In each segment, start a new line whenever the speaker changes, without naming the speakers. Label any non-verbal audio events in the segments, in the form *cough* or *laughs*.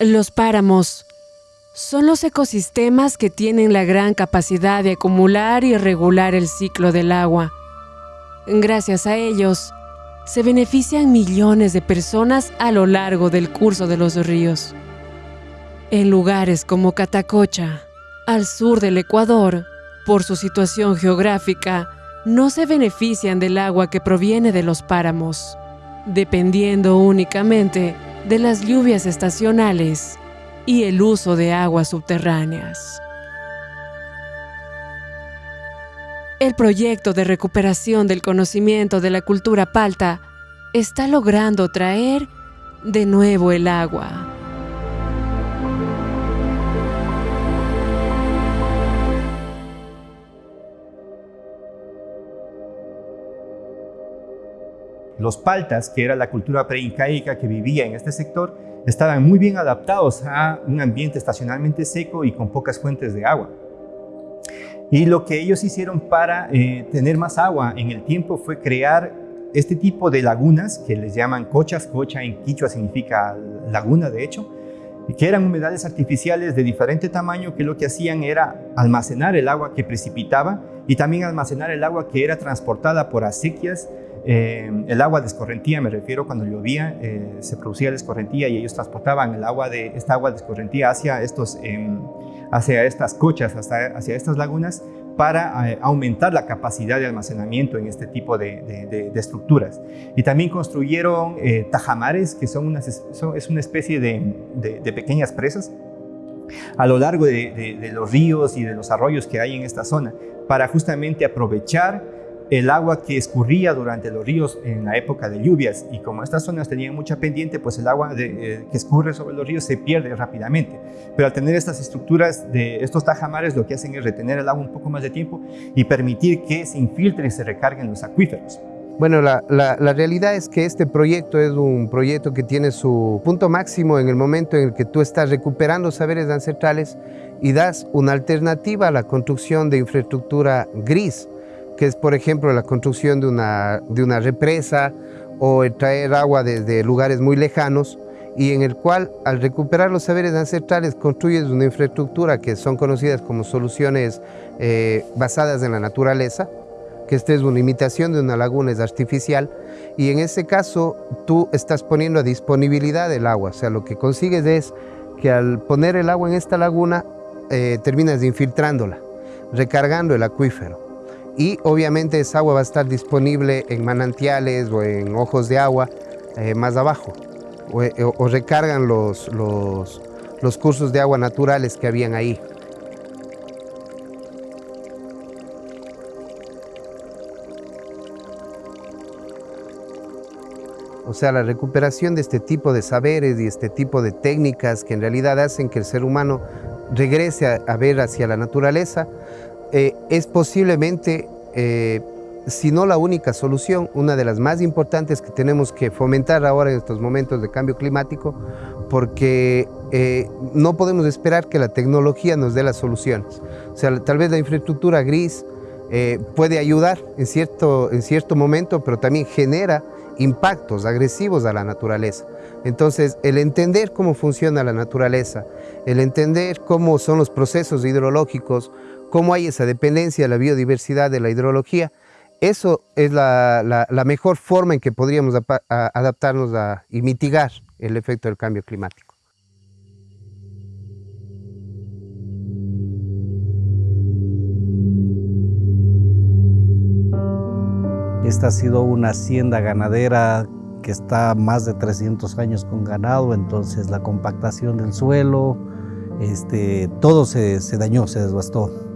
Los páramos son los ecosistemas que tienen la gran capacidad de acumular y regular el ciclo del agua. Gracias a ellos, se benefician millones de personas a lo largo del curso de los ríos. En lugares como Catacocha, al sur del Ecuador, por su situación geográfica, no se benefician del agua que proviene de los páramos, dependiendo únicamente de las lluvias estacionales y el uso de aguas subterráneas. El proyecto de recuperación del conocimiento de la cultura palta está logrando traer de nuevo el agua.
Los paltas, que era la cultura preincaica que vivía en este sector, estaban muy bien adaptados a un ambiente estacionalmente seco y con pocas fuentes de agua. Y lo que ellos hicieron para eh, tener más agua en el tiempo fue crear este tipo de lagunas que les llaman cochas. Cocha en quichua significa laguna, de hecho, que eran humedales artificiales de diferente tamaño que lo que hacían era almacenar el agua que precipitaba y también almacenar el agua que era transportada por acequias eh, el agua de escorrentía, me refiero cuando llovía, eh, se producía la escorrentía y ellos transportaban el agua de, esta agua de escorrentía hacia, estos, em, hacia estas cochas, hasta, hacia estas lagunas, para eh, aumentar la capacidad de almacenamiento en este tipo de, estructuras. Y también construyeron tajamares, que son, es una especie de, pequeñas presas a lo largo de los ríos y de los arroyos que hay en esta zona, para justamente aprovechar el agua que escurría durante los ríos en la época de lluvias y como estas zonas tenían mucha pendiente, pues el agua eh, que escurre sobre los ríos se pierde rápidamente. Pero al tener estas estructuras de estos tajamares lo que hacen es retener el agua un poco más de tiempo y permitir que se infiltre y se recarguen los acuíferos.
Bueno, la, la, realidad es que este proyecto es un proyecto que tiene su punto máximo en el momento en el que tú estás recuperando saberes ancestrales y das una alternativa a la construcción de infraestructura gris, que es por ejemplo la construcción de una, de una represa o el traer agua desde lugares muy lejanos y en el cual al recuperar los saberes ancestrales construyes una infraestructura que son conocidas como soluciones eh, basadas en la naturaleza, que esta es una imitación de una laguna, es artificial, y en ese caso tú estás poniendo a disponibilidad el agua, o sea, lo que consigues es que al poner el agua en esta laguna eh, terminas infiltrándola, recargando el acuífero y obviamente esa agua va a estar disponible en manantiales o en ojos de agua eh, más abajo o, eh, recargan los, los, los cursos de agua naturales que habían ahí. O sea, la recuperación de este tipo de saberes y este tipo de técnicas que en realidad hacen que el ser humano regrese a ver hacia la naturaleza, eh, es posiblemente, eh, si no la única solución, una de las más importantes que tenemos que fomentar ahora en estos momentos de cambio climático, porque eh, no podemos esperar que la tecnología nos dé las soluciones. O sea, tal vez la infraestructura gris puede ayudar en cierto, en cierto momento, pero también genera impactos agresivos a la naturaleza. Entonces, el entender cómo funciona la naturaleza, el entender cómo son los procesos hidrológicos, cómo hay esa dependencia de la biodiversidad, de la hidrología, eso es la, mejor forma en que podríamos adaptarnos y mitigar el efecto del cambio climático.
Esta ha sido una hacienda ganadera que está más de 300 años con ganado, entonces la compactación del suelo, este, todo se, se dañó, se desbastó.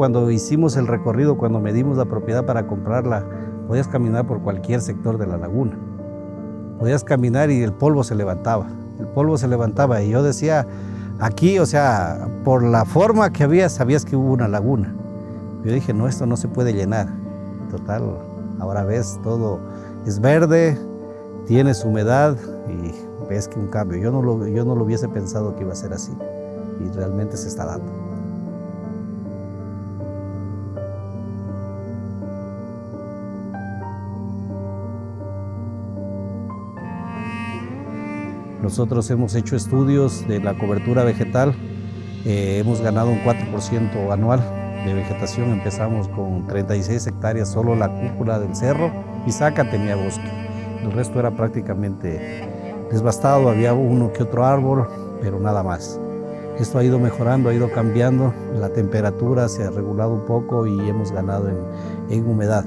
Cuando hicimos el recorrido, cuando medimos la propiedad para comprarla, podías caminar por cualquier sector de la laguna. Podías caminar y el polvo se levantaba. El polvo se levantaba y yo decía, aquí, o sea, por la forma que había, sabías que hubo una laguna. Yo dije, no, esto no se puede llenar. Total, ahora ves, todo es verde, tienes humedad y ves que un cambio. Yo no, lo, yo no lo hubiese pensado que iba a ser así y realmente se está dando. Nosotros hemos hecho estudios de la cobertura vegetal, eh, hemos ganado un 4% anual de vegetación, empezamos con 36 hectáreas, solo la cúpula del cerro, Pisaca tenía bosque, el resto era prácticamente desbastado, había uno que otro árbol, pero nada más. Esto ha ido mejorando, ha ido cambiando, la temperatura se ha regulado un poco y hemos ganado en, humedad.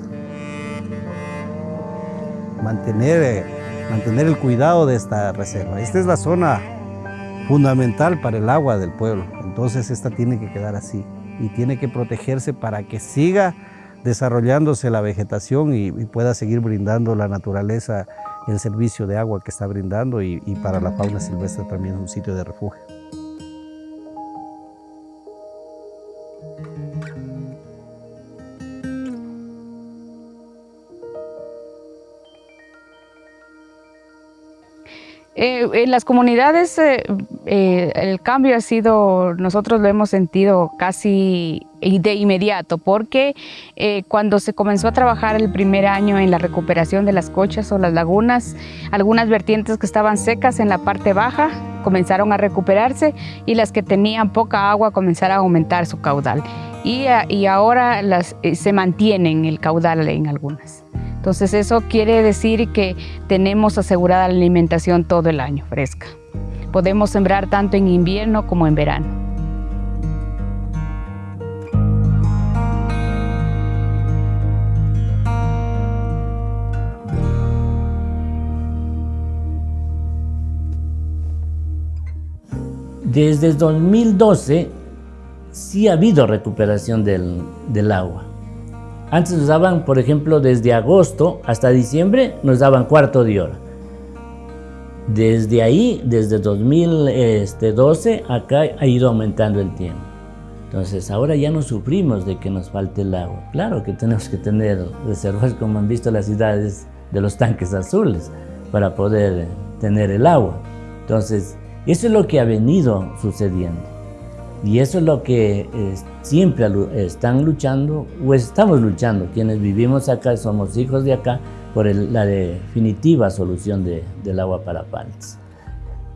Mantener eh, mantener el cuidado de esta reserva. Esta es la zona fundamental para el agua del pueblo, entonces esta tiene que quedar así y tiene que protegerse para que siga desarrollándose la vegetación y, pueda seguir brindando la naturaleza el servicio de agua que está brindando y, y para la fauna silvestre también es un sitio de refugio.
Eh, en las comunidades eh, eh, el cambio ha sido, nosotros lo hemos sentido casi de inmediato, porque cuando se comenzó a trabajar el primer año en la recuperación de las cochas o las lagunas, algunas vertientes que estaban secas en la parte baja comenzaron a recuperarse y las que tenían poca agua comenzaron a aumentar su caudal. Y, ahora se mantienen el caudal en algunas. Entonces eso quiere decir que tenemos asegurada la alimentación todo el año fresca. Podemos sembrar tanto en invierno como en verano.
Desde 2012 sí ha habido recuperación del, del agua. Antes nos daban, por ejemplo, desde agosto hasta diciembre, nos daban cuarto de hora. Desde ahí, desde 2012, acá ha ido aumentando el tiempo. Entonces, ahora ya no sufrimos de que nos falte el agua. Claro que tenemos que tener reservas, como han visto las ciudades de los tanques azules, para poder tener el agua. Entonces, eso es lo que ha venido sucediendo. Y eso es lo que eh, siempre están luchando, o estamos luchando, quienes vivimos acá, somos hijos de acá, por la definitiva solución del agua para panes.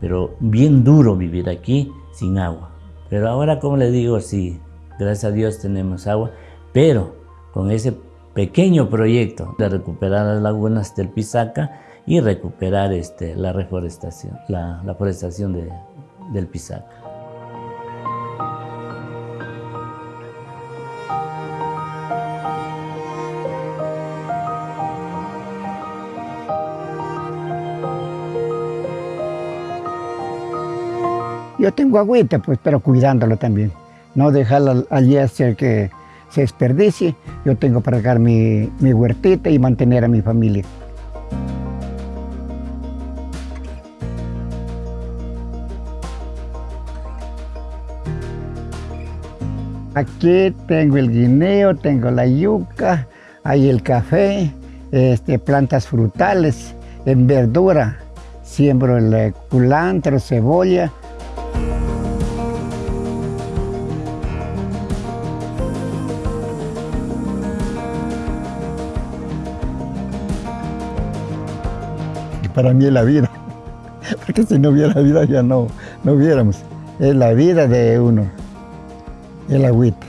Pero bien duro vivir aquí sin agua. Pero ahora, como le digo, sí, gracias a Dios tenemos agua, pero con ese pequeño proyecto de recuperar las lagunas del Pisaca y recuperar este, la reforestación, la, forestación del Pisaca.
Yo tengo agüita, pues, pero cuidándolo también. No dejarla allí hacer que se desperdicie. Yo tengo para regar mi, mi huertita y mantener a mi familia. Aquí tengo el guineo, tengo la yuca, hay el café, este, plantas frutales, en verdura. Siembro el culantro, cebolla, para mí es la vida. *laughs* Porque si no hubiera vida ya no, no hubiéramos. Es la vida de uno, el agüita.